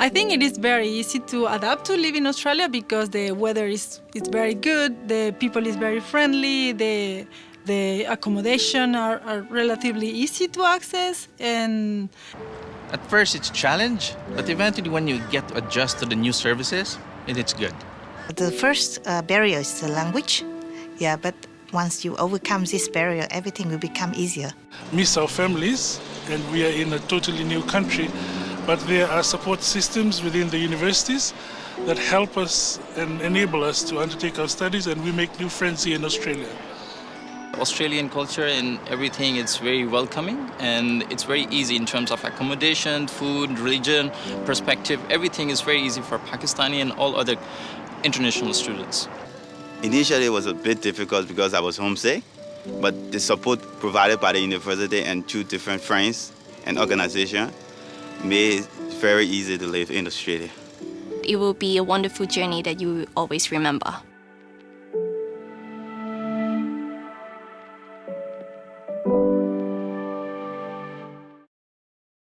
I think it is very easy to adapt to live in Australia because the weather is it's very good, the people is very friendly, the the accommodation are, are relatively easy to access and At first it's a challenge, but eventually when you get to adjust to the new services, it, it's good. The first uh, barrier is the language. Yeah, but once you overcome this barrier, everything will become easier. miss our families and we are in a totally new country. But there are support systems within the universities that help us and enable us to undertake our studies and we make new friends here in Australia. Australian culture and everything it's very welcoming and it's very easy in terms of accommodation, food, religion, perspective. Everything is very easy for Pakistani and all other international students. Initially, it was a bit difficult because I was homesick, but the support provided by the university and two different friends and organization made it very easy to live in Australia. It will be a wonderful journey that you will always remember.